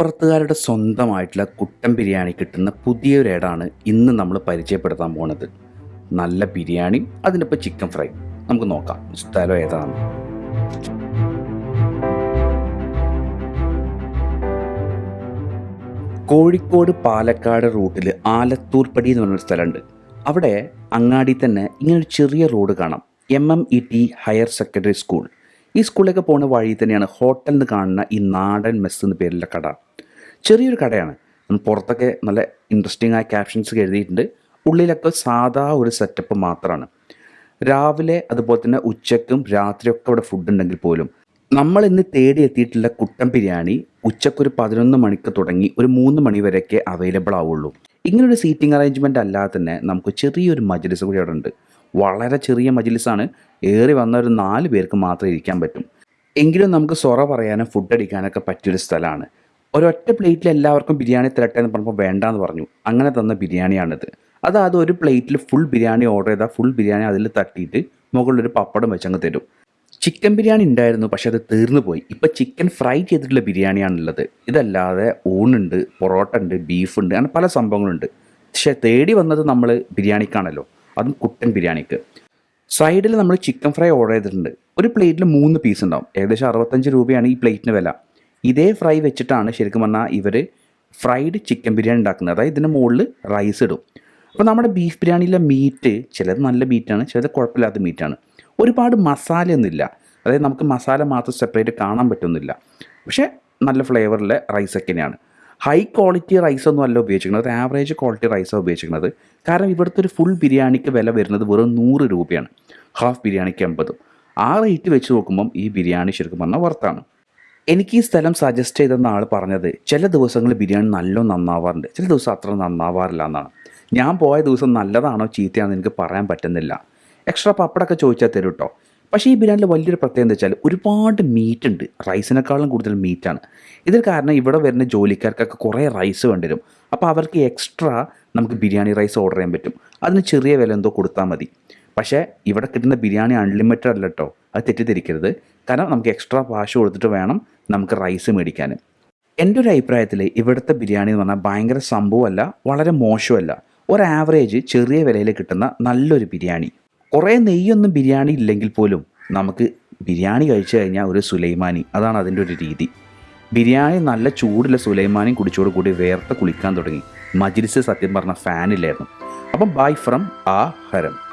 കടപ്പുറത്തുകാരുടെ സ്വന്തമായിട്ടുള്ള കുട്ടൻ ബിരിയാണി കിട്ടുന്ന പുതിയൊരു ഏടാണ് ഇന്ന് നമ്മൾ പരിചയപ്പെടുത്താൻ പോണത്. നല്ല ബിരിയാണി അതിനൊപ്പം ചിക്കൻ ഫ്രൈ നമുക്ക് നോക്കാം സ്ഥലം ഏതാണ്? കോഴിക്കോട് പാലക്കാട് റൂട്ടിൽ ആലത്തൂർപ്പടി എന്ന് പറഞ്ഞൊരു സ്ഥലമുണ്ട്. അവിടെ അങ്ങാടി തന്നെ ഇങ്ങനൊരു ചെറിയ റോഡ് കാണാം. M M E T higher secondary school ഈ സ്കൂളിലേക്ക് പോകുന്ന വഴി തന്നെയാണ് ഹോട്ടലിൽ നിന്ന് കാണുന്ന ഈ നാടൻ മെസ്സ് എന്ന പേരിലുള്ള കട. ചെറിയൊരു കടയാണ്. പുറത്തൊക്കെ നല്ല ഇൻട്രസ്റ്റിംഗ് ആയ ക്യാപ്ഷൻസ് എഴുതിയിട്ടുണ്ട്. ഉള്ളിലൊക്കെ സാധാ ഒരു സെറ്റപ്പ് മാത്രമാണ് രാവിലെ അതുപോലെ തന്നെ ഉച്ചക്കും രാത്രിയൊക്കെ അവിടെ ഫുഡ് ഉണ്ടെങ്കിൽ പോലും. നമ്മൾ ഇന്ന് തേടി എത്തിയിട്ടുള്ള കുട്ടൻ ബിരിയാണി ഉച്ചക്കൊരു പതിനൊന്ന് മണിക്ക് തുടങ്ങി ഒരു മൂന്ന് മണി വരെയൊക്കെ അവൈലബിൾ ആവുള്ളൂ. ഇങ്ങനൊരു സീറ്റിംഗ് അറേഞ്ച്മെന്റ് അല്ലാതെ തന്നെ നമുക്ക് ചെറിയൊരു മജ്ലിസ് കൂടി അവിടെ ഉണ്ട്. വളരെ ചെറിയ മജ്ലിസാണ്. ഏറി വന്ന ഒരു നാല് പേർക്ക് മാത്രമേ ഇരിക്കാൻ പറ്റും. എങ്കിലും നമുക്ക് സൊറ പറയാനും ഫുഡ് അടിക്കാനൊക്കെ പറ്റിയൊരു സ്ഥലമാണ്. ഒരൊറ്റ പ്ലേറ്റിൽ എല്ലാവർക്കും ബിരിയാണി തരട്ടെ എന്ന് പറഞ്ഞപ്പോൾ വേണ്ടാന്ന് പറഞ്ഞു. അങ്ങനെ തന്ന ബിരിയാണിയാണിത്. അതായത് ഒരു പ്ലേറ്റിൽ ഫുൾ ബിരിയാണി ഓർഡർ ചെയ്താൽ ഫുൾ ബിരിയാണി അതിൽ തട്ടിയിട്ട് മുകളിലൊരു പപ്പടം വെച്ചങ്ങ് തരും. ചിക്കൻ ബിരിയാണി ഉണ്ടായിരുന്നു പക്ഷെ അത് തീർന്നു പോയി. ഇപ്പം ചിക്കൻ ഫ്രൈ ചെയ്തിട്ടുള്ള ബിരിയാണിയാണുള്ളത്. ഇതല്ലാതെ ഊണുണ്ട് പൊറോട്ട ഉണ്ട് ബീഫ് ഉണ്ട് അങ്ങനെ പല സംഭവങ്ങളുണ്ട്. പക്ഷേ തേടി വന്നത് നമ്മൾ ബിരിയാണിക്കാണല്ലോ. അതും കുട്ടൻ ബിരിയാണിക്ക്. സൈഡിൽ നമ്മൾ ചിക്കൻ ഫ്രൈ ഓർഡർ ചെയ്തിട്ടുണ്ട്. ഒരു പ്ലേറ്റിൽ മൂന്ന് പീസ് ഉണ്ടാവും. ഏകദേശം അറുപത്തഞ്ച് രൂപയാണ് ഈ പ്ലേറ്റിന് വില. ഇതേ ഫ്രൈ വെച്ചിട്ടാണ് ശരിക്കും പറഞ്ഞാൽ ഇവർ ഫ്രൈഡ് ചിക്കൻ ബിരിയാണി ഉണ്ടാക്കുന്നത്. അതായത് ഇതിന്റെ മുകളിൽ റൈസ് ഇടും. അപ്പോൾ നമ്മുടെ ബീഫ് ബിരിയാണിയിലെ മീറ്റ് ചിലത് നല്ല മീറ്റാണ് ചിലത് കുഴപ്പമില്ലാത്ത മീറ്റാണ് ഒരുപാട് മസാലയൊന്നുമില്ല അതായത് നമുക്ക് മസാല മാത്രം സെപ്പറേറ്റ് കാണാൻ പറ്റുന്നില്ല. പക്ഷേ നല്ല ഫ്ലേവറിലെ റൈസ് തന്നെയാണ്. ഹൈ ക്വാളിറ്റി റൈസൊന്നും അല്ല ഉപയോഗിക്കുന്നത് ആവറേജ് ക്വാളിറ്റി റൈസാണ് ഉപയോഗിക്കുന്നത് കാരണം ഇവിടുത്തെ ഒരു ഫുൾ ബിരിയാണിക്ക് വില വരുന്നത് വെറും നൂറ് രൂപയാണ്. ഹാഫ് ബിരിയാണിക്ക് എൺപതും ആ റേറ്റ് വെച്ച് നോക്കുമ്പം ഈ ബിരിയാണി ശരിക്കും പറഞ്ഞാൽ വർത്താണ് എനിക്ക് ഈ സ്ഥലം സജസ്റ്റ് ചെയ്തെന്ന ആൾ പറഞ്ഞത്. ചില ദിവസങ്ങൾ ബിരിയാണി നല്ല നന്നാവാറുണ്ട്. ചില ദിവസം അത്ര നന്നാവാറില്ല എന്നാണ്. ഞാൻ പോയ ദിവസം നല്ലതാണോ ചീത്തയാണെന്ന് എനിക്ക് പറയാൻ പറ്റുന്നില്ല. എക്സ്ട്രാ പപ്പടൊക്കെ ചോദിച്ചാൽ തരും കേട്ടോ പക്ഷേ ഈ ബിരിയാണിയിൽ വലിയൊരു പ്രത്യേകത എന്താ വെച്ചാൽ ഒരുപാട് മീറ്റ് ഉണ്ട്. റൈസിനേക്കാളും കൂടുതൽ മീറ്റാണ് ഇതിൽ കാരണം ഇവിടെ വരുന്ന ജോലിക്കാർക്കൊക്കെ കുറേ റൈസ് വേണ്ടിവരും അപ്പോൾ അവർക്ക് എക്സ്ട്രാ നമുക്ക് ബിരിയാണി റൈസ് ഓർഡർ ചെയ്യാൻ പറ്റും. അതിന് ചെറിയ വില എന്തോ കൊടുത്താൽ മതി. പക്ഷേ ഇവിടെ കിട്ടുന്ന ബിരിയാണി അൺലിമിറ്റഡ് അല്ല കേട്ടോ അത് തെറ്റിദ്ധരിക്കരുത്. കാരണം നമുക്ക് എക്സ്ട്രാ കാശ് കൊടുത്തിട്ട് വേണം നമുക്ക് റൈസ് മേടിക്കാൻ. എന്റെ ഒരു അഭിപ്രായത്തിൽ ഇവിടുത്തെ ബിരിയാണി എന്ന് പറഞ്ഞാൽ ഭയങ്കര സംഭവമല്ല വളരെ മോശമല്ല. ഒരു ആവറേജ് ചെറിയ വിലയിൽ കിട്ടുന്ന നല്ലൊരു ബിരിയാണി. കുറേ നെയ്യൊന്നും ബിരിയാണി ഇല്ലെങ്കിൽ പോലും നമുക്ക് ബിരിയാണി കഴിച്ചു കഴിഞ്ഞാൽ ഒരു സുലൈമാനി. അതാണ് അതിന്റെ ഒരു രീതി. ബിരിയാണി നല്ല ചൂടുള്ള സുലൈമാനിയും കുടിച്ചോട് കൂടി വേർത്ത് കുളിക്കാൻ തുടങ്ങി. മജിലിസ് സത്യം പറഞ്ഞ ഫാനില്ലായിരുന്നു അപ്പം ബൈ ഫ്രം ആ ഹരം.